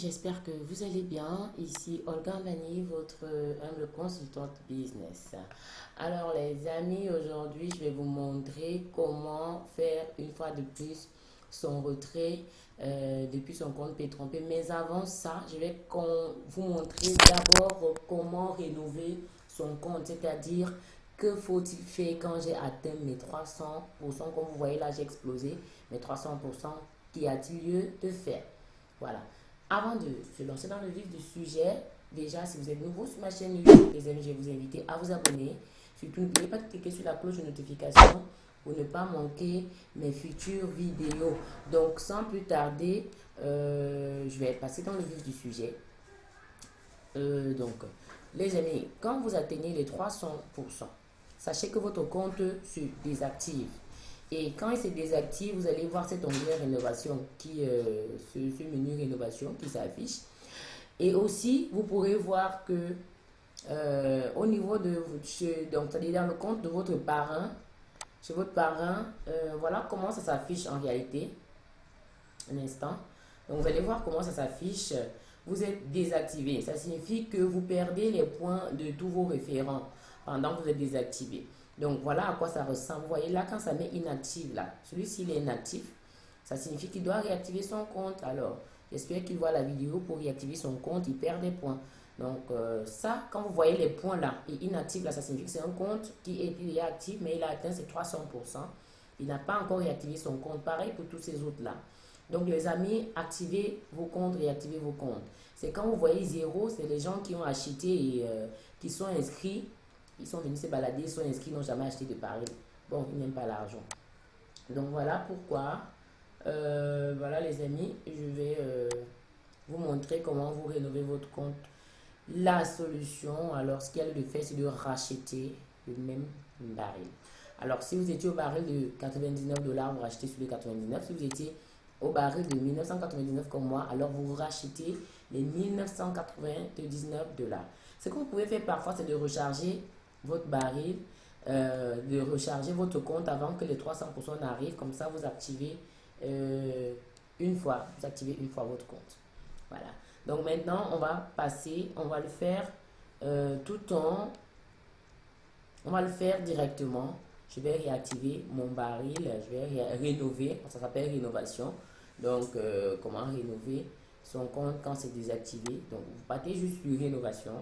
j'espère que vous allez bien. Ici Olga Mani, votre humble consultante business. Alors les amis, aujourd'hui je vais vous montrer comment faire une fois de plus son retrait euh, depuis son compte P-Trompé. Mais avant ça, je vais vous montrer d'abord comment rénover son compte, c'est-à-dire que faut-il faire quand j'ai atteint mes 300%. Comme vous voyez là, j'ai explosé mes 300%. Qu'y a-t-il lieu de faire? Voilà. Avant de se lancer dans le vif du sujet, déjà, si vous êtes nouveau sur ma chaîne YouTube, les amis, je vais vous inviter à vous abonner. Surtout, n'oubliez pas de cliquer sur la cloche de notification pour ne pas manquer mes futures vidéos. Donc, sans plus tarder, euh, je vais passer dans le vif du sujet. Euh, donc, les amis, quand vous atteignez les 300%, sachez que votre compte se désactive. Et quand il se désactive, vous allez voir cet onglet rénovation, qui, euh, ce, menu rénovation qui s'affiche. Et aussi, vous pourrez voir que euh, au niveau de, donc c'est dans le compte de votre parrain, chez votre parrain, euh, voilà comment ça s'affiche en réalité. Un instant. Donc vous allez voir comment ça s'affiche. Vous êtes désactivé. Ça signifie que vous perdez les points de tous vos référents pendant que vous êtes désactivé. Donc voilà à quoi ça ressemble. Vous voyez là, quand ça met inactive là, celui-ci il est inactif, ça signifie qu'il doit réactiver son compte. Alors, j'espère qu'il voit la vidéo pour réactiver son compte, il perd des points. Donc euh, ça, quand vous voyez les points là, et inactif là, ça signifie que c'est un compte qui est, actif, mais il a atteint ses 300%. Il n'a pas encore réactivé son compte. Pareil pour tous ces autres là. Donc les amis, activez vos comptes, réactivez vos comptes. C'est quand vous voyez zéro, c'est les gens qui ont acheté et euh, qui sont inscrits ils sont venus se balader, ils sont inscrits, n'ont jamais acheté de paris. Bon, ils n'aiment pas l'argent. Donc voilà pourquoi, euh, voilà les amis, je vais euh, vous montrer comment vous rénovez votre compte. La solution, alors ce a de faire, c'est de racheter le même baril. Alors si vous étiez au baril de 99 dollars, vous rachetez sur les 99. Si vous étiez au baril de 1999 comme moi, alors vous rachetez les 1999 dollars. Ce que vous pouvez faire parfois, c'est de recharger votre baril, euh, de recharger votre compte avant que les 300% n'arrivent. Comme ça, vous activez euh, une fois, vous activez une fois votre compte. Voilà. Donc maintenant, on va passer, on va le faire euh, tout en, on va le faire directement. Je vais réactiver mon baril, je vais rénover, ça s'appelle rénovation. Donc, comment rénover son compte quand c'est désactivé? Donc, vous partez juste sur rénovation.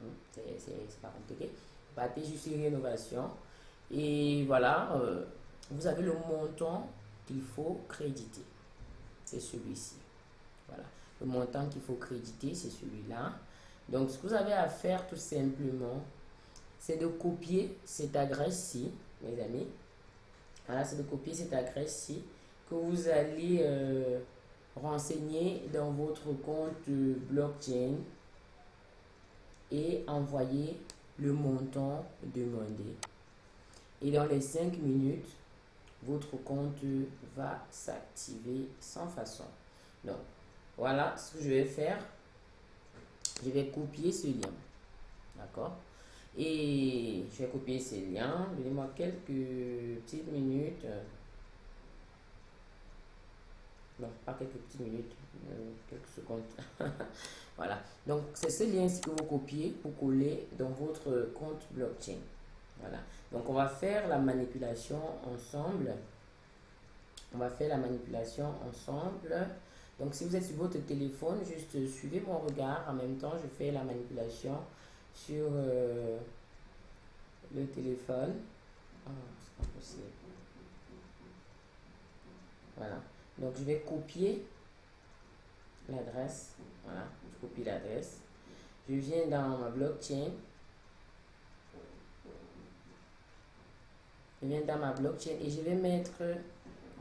Hum, c'est pas compliqué battez juste rénovation. Et voilà, euh, vous avez le montant qu'il faut créditer. C'est celui-ci. Voilà. Le montant qu'il faut créditer, c'est celui-là. Donc, ce que vous avez à faire tout simplement, c'est de copier cette adresse-ci, mes amis. Voilà, c'est de copier cette adresse-ci que vous allez euh, renseigner dans votre compte blockchain et envoyer le montant demandé. Et dans les 5 minutes, votre compte va s'activer sans façon. Donc, voilà ce que je vais faire. Je vais copier ce lien. D'accord? Et je vais copier ce lien. Donnez-moi quelques petites minutes. Non, pas quelques petites minutes, euh, quelques secondes. voilà. Donc, c'est ce lien que vous copiez pour coller dans votre compte blockchain. Voilà. Donc, on va faire la manipulation ensemble. On va faire la manipulation ensemble. Donc, si vous êtes sur votre téléphone, juste suivez mon regard. En même temps, je fais la manipulation sur euh, le téléphone. Ah, c'est pas possible. Voilà. Donc, je vais copier l'adresse. Voilà, je copie l'adresse. Je viens dans ma blockchain. Je viens dans ma blockchain et je vais mettre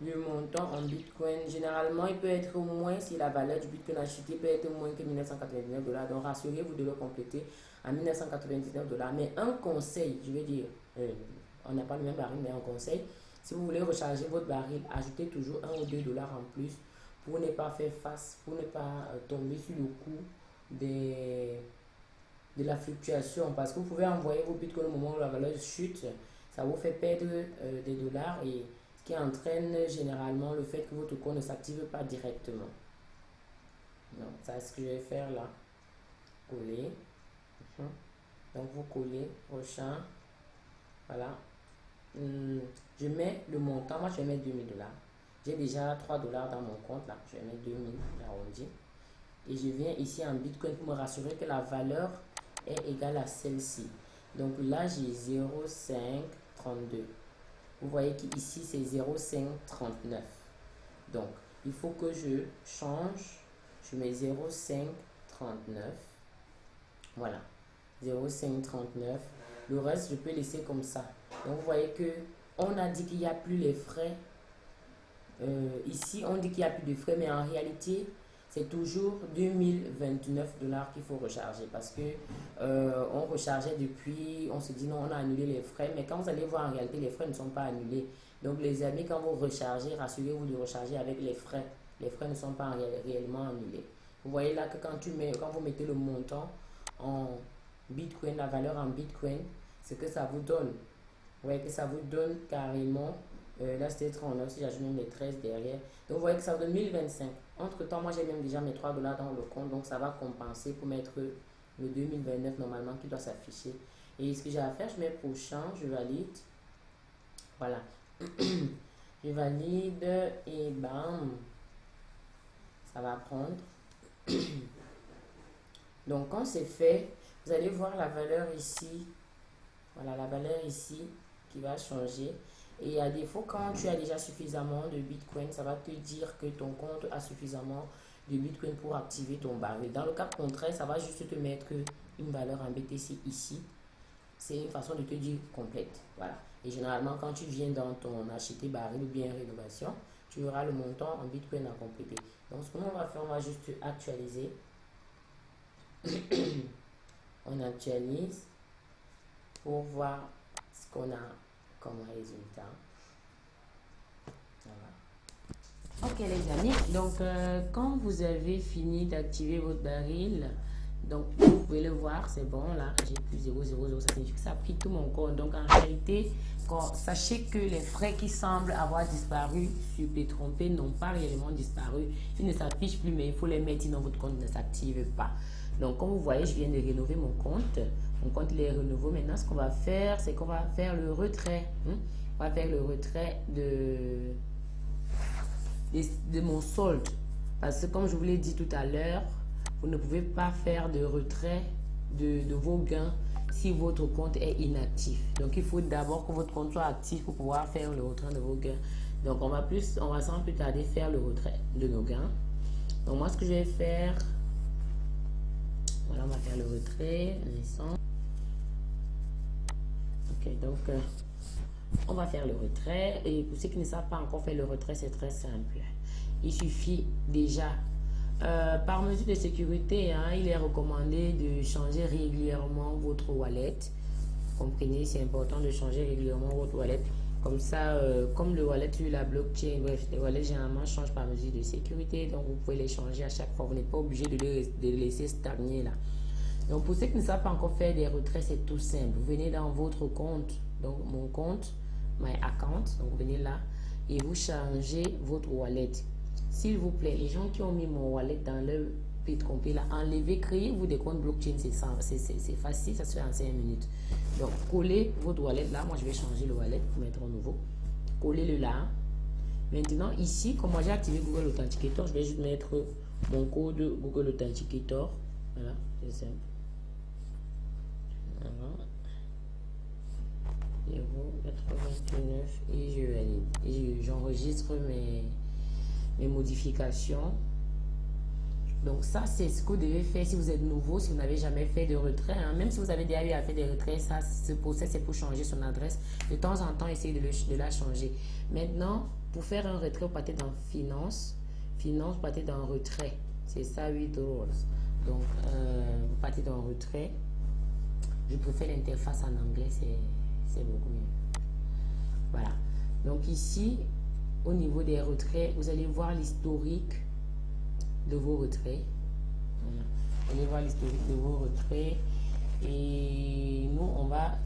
le montant en Bitcoin. Généralement, il peut être au moins, si la valeur du Bitcoin acheté peut être moins que 1999 dollars. Donc, rassurez-vous de le compléter à 1999 dollars. Mais un conseil, je veux dire, euh, on n'a pas le même baril, mais un conseil, si vous voulez recharger votre baril, ajoutez toujours 1 ou 2 dollars en plus pour ne pas faire face, pour ne pas euh, tomber sur le coup des, de la fluctuation. Parce que vous pouvez envoyer vos bitcoins au moment où la valeur chute, ça vous fait perdre euh, des dollars et qui entraîne généralement le fait que votre compte ne s'active pas directement. Donc, ça, ce que je vais faire là. Coller. Mhm. Donc, vous collez champ. Voilà. Hmm, je mets le montant. Moi, je vais mettre 2000 dollars. J'ai déjà 3 dollars dans mon compte là. Je vais mettre 2000 arrondi. Et je viens ici en Bitcoin pour me rassurer que la valeur est égale à celle-ci. Donc là, j'ai 0,532. Vous voyez qu'ici, c'est 0,539. Donc, il faut que je change. Je mets 0,539. Voilà. 0,539. Le reste, je peux laisser comme ça. Donc, vous voyez que on a dit qu'il n'y a plus les frais. Euh, ici, on dit qu'il n'y a plus de frais, mais en réalité, c'est toujours 2029 dollars qu'il faut recharger parce que euh, on rechargeait depuis, on se dit non, on a annulé les frais, mais quand vous allez voir en réalité, les frais ne sont pas annulés. Donc les amis, quand vous rechargez, rassurez-vous de recharger avec les frais. Les frais ne sont pas réellement annulés. Vous voyez là que quand, quand vous mettez le montant en Bitcoin, la valeur en Bitcoin, ce que ça vous donne. Vous voyez que ça vous donne carrément, euh, là c'était 39, si j'ajoute même les 13 derrière. Donc vous voyez que ça donne 1025. Entre temps, moi j'ai même déjà mes 3 dollars dans le compte, donc ça va compenser pour mettre le 2029 normalement qui doit s'afficher. Et ce que j'ai à faire, je mets prochain, je valide. Voilà. je valide et bam, ça va prendre. Donc quand c'est fait, vous allez voir la valeur ici. Voilà la valeur ici qui va changer. Et à défaut, quand tu as déjà suffisamment de Bitcoin, ça va te dire que ton compte a suffisamment de Bitcoin pour activer ton baril. Dans le cas contraire, ça va juste te mettre une valeur en BTC ici. C'est une façon de te dire complète. Voilà. Et généralement, quand tu viens dans ton acheter baril ou bien rénovation, tu auras le montant en Bitcoin à compléter. Donc, ce qu'on va faire, on va juste actualiser. on actualise pour voir ce qu'on a comme résultat. Ok les amis, donc euh, quand vous avez fini d'activer votre baril, donc vous pouvez le voir, c'est bon là, j'ai plus 0, 0, 0, ça a pris tout mon compte. Donc en réalité, quand, sachez que les frais qui semblent avoir disparu sur P-Trompé n'ont pas réellement disparu. Ils ne s'affichent plus, mais il faut les mettre sinon votre compte ne s'active pas. Donc comme vous voyez, je viens de rénover mon compte. Mon compte il est renouveau. Maintenant, ce qu'on va faire, c'est qu'on va faire le retrait. Hein. On va faire le retrait de, de, mon solde. Parce que comme je vous l'ai dit tout à l'heure, vous ne pouvez pas faire de retrait de, de, vos gains si votre compte est inactif. Donc, il faut d'abord que votre compte soit actif pour pouvoir faire le retrait de vos gains. Donc, on va plus, on va sans plus tarder faire le retrait de nos gains. Donc, moi, ce que je vais faire, on va faire le retrait, Ok, donc, euh, on va faire le retrait. Et pour ceux qui ne savent pas encore faire le retrait, c'est très simple. Il suffit déjà, euh, par mesure de sécurité, hein, il est recommandé de changer régulièrement votre wallet. Comprenez, c'est important de changer régulièrement votre wallet. Comme ça, euh, comme le wallet sur la blockchain, bref, les wallets généralement changent par mesure de sécurité. Donc, vous pouvez les changer à chaque fois. Vous n'êtes pas obligé de les, de les laisser stagner là. Donc, pour ceux qui ne savent pas encore faire des retraits, c'est tout simple. Vous venez dans votre compte, donc mon compte, my account, donc vous venez là et vous changez votre wallet. S'il vous plaît, les gens qui ont mis mon wallet dans leur pit complet là, enlevez, créez-vous des comptes blockchain, c'est facile, ça se fait en 5 minutes. Donc, collez votre wallet là, moi je vais changer le wallet pour mettre un nouveau. Collez-le là. Maintenant, ici, comme j'ai activé Google Authenticator, je vais juste mettre mon code Google Authenticator. Voilà, c'est simple. 0,89 et je j'enregistre mes, mes modifications. Donc ça, c'est ce que vous devez faire si vous êtes nouveau, si vous n'avez jamais fait de retrait. Hein. Même si vous avez déjà eu à faire des retraits, ça, ce procès, c'est pour changer son adresse. De temps en temps, essayez de, de la changer. Maintenant, pour faire un retrait, vous partez dans Finance. Finance, vous partez dans Retrait. C'est ça, 8 euros. Donc, euh, vous partez dans Retrait. Je préfère l'interface en anglais, c'est beaucoup mieux. Voilà. Donc ici, au niveau des retraits, vous allez voir l'historique de vos retraits. Allez voir l'historique de vos retraits. Et nous, on va...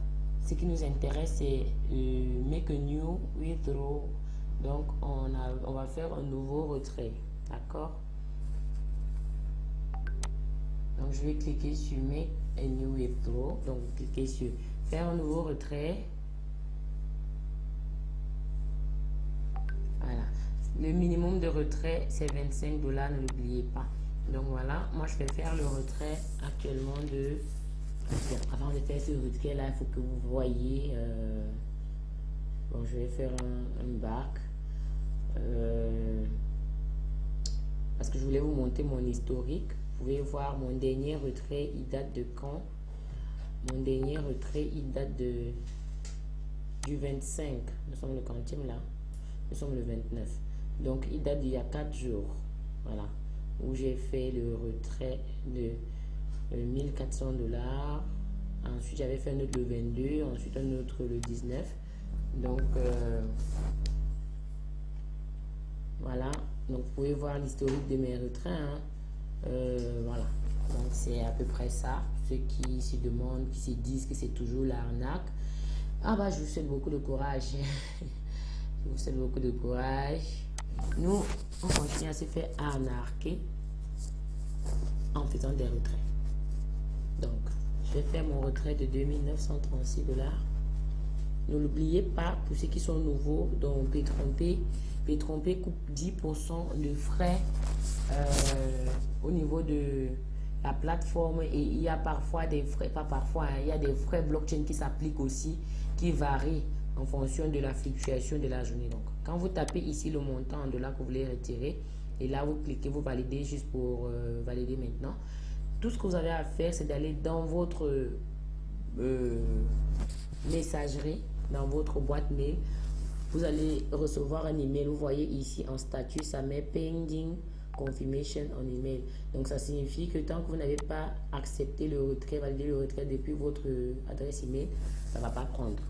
Ce qui nous intéresse, c'est euh, make a new withdraw. Donc, on, a, on va faire un nouveau retrait. D'accord? Je vais cliquer sur Make a New Withdraw. Donc, cliquez sur Faire un nouveau retrait. Voilà. Le minimum de retrait, c'est 25 dollars, ne l'oubliez pas. Donc voilà, moi je vais faire le retrait actuellement de... Avant de faire ce retrait là, il faut que vous voyez... Euh, bon, je vais faire un, bac. Euh, parce que je voulais vous montrer mon historique. Vous pouvez voir mon dernier retrait, il date de quand? Mon dernier retrait, il date de du 25. Nous sommes le quantième là. Nous sommes le 29. Donc, il date d'il y a 4 jours. Voilà. Où j'ai fait le retrait de 1400 dollars. Ensuite, j'avais fait un autre le 22. Ensuite, un autre le 19. Donc, euh, voilà. Donc, vous pouvez voir l'historique de mes retraits. Hein. Euh, voilà. Donc, c'est à peu près ça. Ceux qui se demandent, qui se disent que c'est toujours l'arnaque. Ah bah, je vous souhaite beaucoup de courage. je vous souhaite beaucoup de courage. Nous, on continue à se faire arnaquer en faisant des retraits. Donc, je vais faire mon retrait de 2936 dollars. Ne l'oubliez pas, pour ceux qui sont nouveaux, donc P-Trompé, P-Trompé coupe 10% de frais euh, au niveau de la plateforme et il y a parfois des frais, pas parfois, hein, il y a des frais blockchain qui s'appliquent aussi, qui varient en fonction de la fluctuation de la journée. Donc, quand vous tapez ici le montant en dollars que vous voulez retirer, et là, vous cliquez, vous validez juste pour euh, valider maintenant. Tout ce que vous avez à faire, c'est d'aller dans votre euh, messagerie, dans votre boîte mail. Vous allez recevoir un email. Vous voyez ici en statut, ça met pending confirmation on email. Donc, ça signifie que tant que vous n'avez pas accepté le retrait, validé le retrait depuis votre adresse email, ça ne va pas prendre.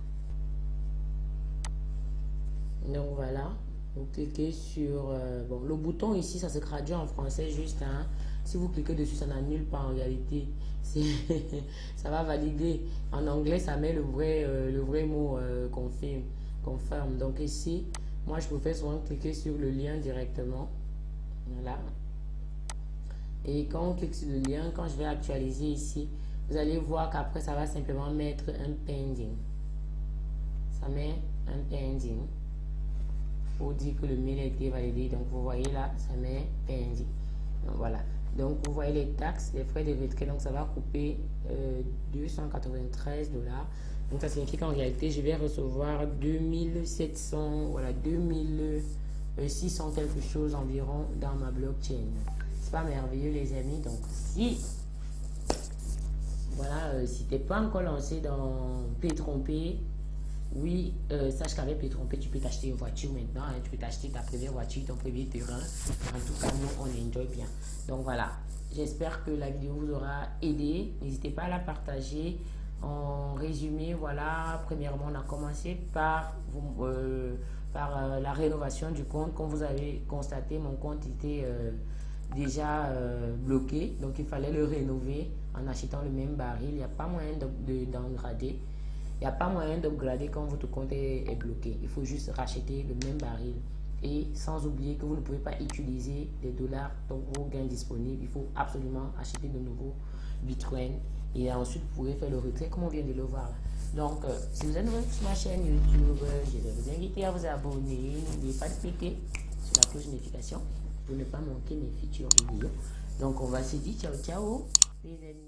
Donc voilà, vous cliquez sur euh, bon, le bouton ici, ça se traduit en français juste. Hein. Si vous cliquez dessus, ça n'annule pas en réalité. ça va valider. En anglais, ça met le vrai, euh, le vrai mot euh, confirme, confirme. Donc ici, moi je préfère souvent cliquer sur le lien directement. Voilà. Et quand on clique sur le lien, quand je vais actualiser ici, vous allez voir qu'après ça va simplement mettre un pending. Ça met un pending pour dire que le mail a été validé. Donc, vous voyez là, ça met pending. Donc, voilà. Donc, vous voyez les taxes, les frais de retrait. Donc, ça va couper 293 euh, dollars. Donc, ça signifie qu'en réalité, je vais recevoir 2700, voilà, 2600 quelque chose environ dans ma blockchain. C'est pas merveilleux, les amis? Donc, si, voilà, euh, si t'es pas encore lancé dans P trompé, oui, euh, sache qu'avec P-Trompé, tu peux t'acheter une voiture maintenant. Hein. tu peux t'acheter ta première voiture, ton premier terrain. En tout cas, nous, on enjoy bien. Donc voilà, j'espère que la vidéo vous aura aidé. N'hésitez pas à la partager. En résumé, voilà, premièrement, on a commencé par, euh, par euh, la rénovation du compte. Comme vous avez constaté, mon compte était déjà bloqué. Donc, il fallait le rénover en achetant le même baril. Il n'y a pas moyen d'engrader. De, il n'y a pas moyen d'upgrader quand votre compte est, bloqué. Il faut juste racheter le même baril. Et sans oublier que vous ne pouvez pas utiliser des dollars dans vos gains disponibles. Il faut absolument acheter de nouveaux Bitcoin. Et ensuite, vous pouvez faire le retrait comme on vient de le voir. Donc, euh, si vous êtes nouveau sur ma chaîne YouTube, je vais vous inviter à vous abonner. N'oubliez pas de cliquer sur la cloche de notification pour ne pas manquer mes futures vidéos. Donc, on va se dire ciao, ciao, les.